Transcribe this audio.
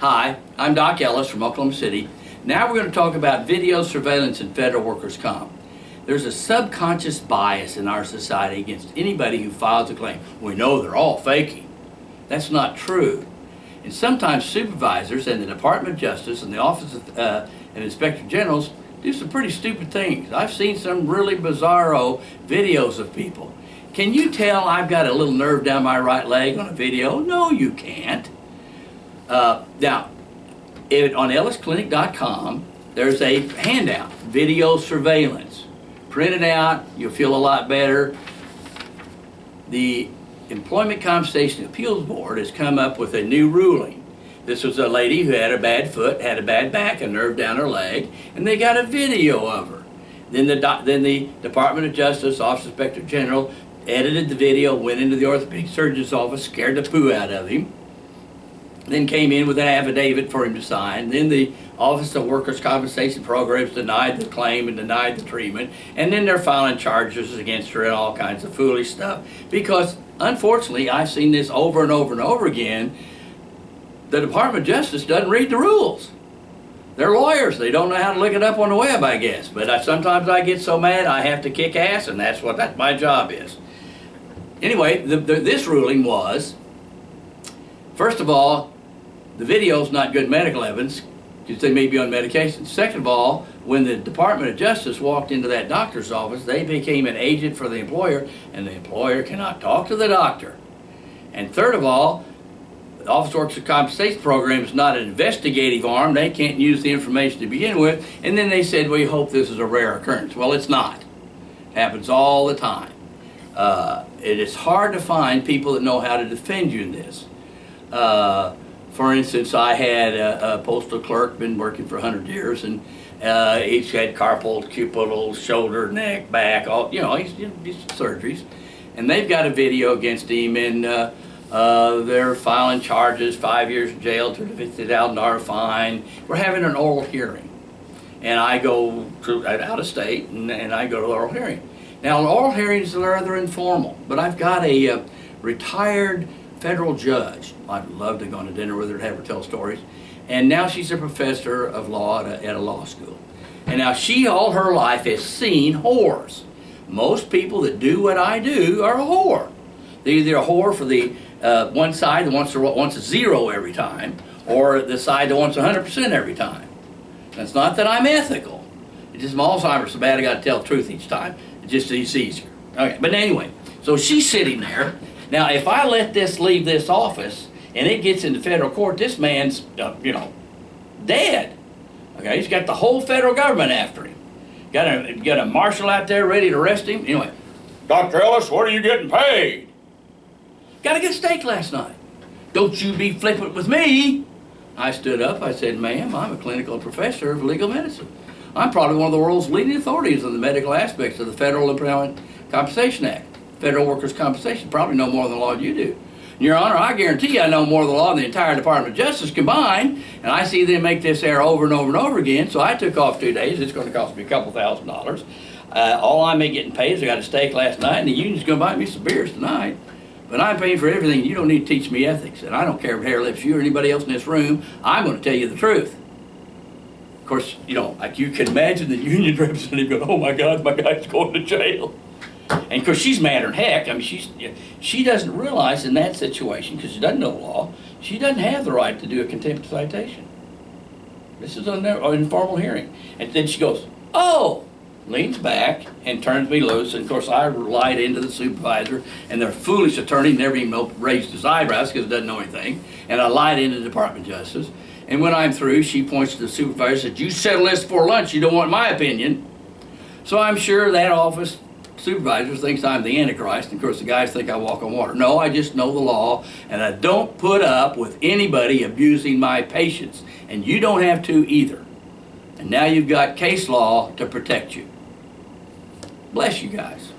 Hi, I'm Doc Ellis from Oklahoma City. Now we're going to talk about video surveillance and federal workers' comp. There's a subconscious bias in our society against anybody who files a claim. We know they're all faking. That's not true. And sometimes supervisors and the Department of Justice and the Office of uh, and Inspector Generals do some pretty stupid things. I've seen some really bizarro videos of people. Can you tell I've got a little nerve down my right leg on a video? No, you can't. Uh, now, it, on ellisclinic.com, there's a handout, video surveillance. Print it out, you'll feel a lot better. The Employment Compensation Appeals Board has come up with a new ruling. This was a lady who had a bad foot, had a bad back, a nerve down her leg, and they got a video of her. Then the, then the Department of Justice, Office of Inspector General, edited the video, went into the orthopedic surgeon's office, scared the poo out of him, then came in with an affidavit for him to sign. Then the Office of Workers' Compensation Programs denied the claim and denied the treatment. And then they're filing charges against her and all kinds of foolish stuff. Because, unfortunately, I've seen this over and over and over again. The Department of Justice doesn't read the rules. They're lawyers. They don't know how to look it up on the web, I guess. But I, sometimes I get so mad I have to kick ass, and that's what that, my job is. Anyway, the, the, this ruling was, first of all, the video's not good medical evidence because they may be on medication. Second of all, when the Department of Justice walked into that doctor's office, they became an agent for the employer, and the employer cannot talk to the doctor. And third of all, the Office of Works Workers Compensation Program is not an investigative arm. They can't use the information to begin with. And then they said, we hope this is a rare occurrence. Well, it's not. It happens all the time. Uh, it is hard to find people that know how to defend you in this. Uh, for instance, I had a, a, postal clerk, been working for 100 years, and uh, he's had carpal tunnel, shoulder, neck, back, all, you know, he's, he's surgeries. And they've got a video against him, and uh, uh, they're filing charges, five years in jail, $50,000 fine. We're having an oral hearing. And I go to, out of state, and, and I go to the oral hearing. Now, oral hearings are rather informal, but I've got a uh, retired federal judge. I'd love to go on a dinner with her and have her tell stories. And now she's a professor of law at a, at a law school. And now she, all her life, has seen whores. Most people that do what I do are a whore. They're either a whore for the uh, one side that wants, to, wants a zero every time, or the side that wants 100% every time. It's not that I'm ethical. It's just my Alzheimer's so bad I got to tell the truth each time It just it's easier. Okay, but anyway, so she's sitting there. Now, if I let this leave this office and it gets into federal court, this man's, uh, you know, dead. Okay, he's got the whole federal government after him. Got a got a marshal out there ready to arrest him. Anyway, Dr. Ellis, what are you getting paid? Got a good steak last night. Don't you be flippant with me. I stood up. I said, ma'am, I'm a clinical professor of legal medicine. I'm probably one of the world's leading authorities on the medical aspects of the Federal Employment Compensation Act, Federal Workers' Compensation. Probably know more than the law you do. Your Honor, I guarantee you I know more of the law than the entire Department of Justice combined, and I see them make this error over and over and over again, so I took off two days. It's going to cost me a couple thousand dollars. Uh, all I'm getting paid is I got a steak last night, and the union's going to buy me some beers tonight. But I'm paying for everything. You don't need to teach me ethics, and I don't care if hair lips you or anybody else in this room. I'm going to tell you the truth Of course, you know, like you can imagine the union representative going, "Oh my God, my guy's going to jail." And of course, she's madder than heck. I mean, she's she doesn't realize in that situation because she doesn't know law. She doesn't have the right to do a contempt citation. This is an informal hearing, and then she goes, "Oh." leans back and turns me loose. And of course, I lied into the supervisor, and their foolish attorney never even raised his eyebrows because he doesn't know anything. And I lied into the Department of Justice. And when I'm through, she points to the supervisor and said, you settle this before lunch, you don't want my opinion. So I'm sure that office supervisor thinks I'm the Antichrist. And of course, the guys think I walk on water. No, I just know the law, and I don't put up with anybody abusing my patients. And you don't have to either. And now you've got case law to protect you. Bless you guys.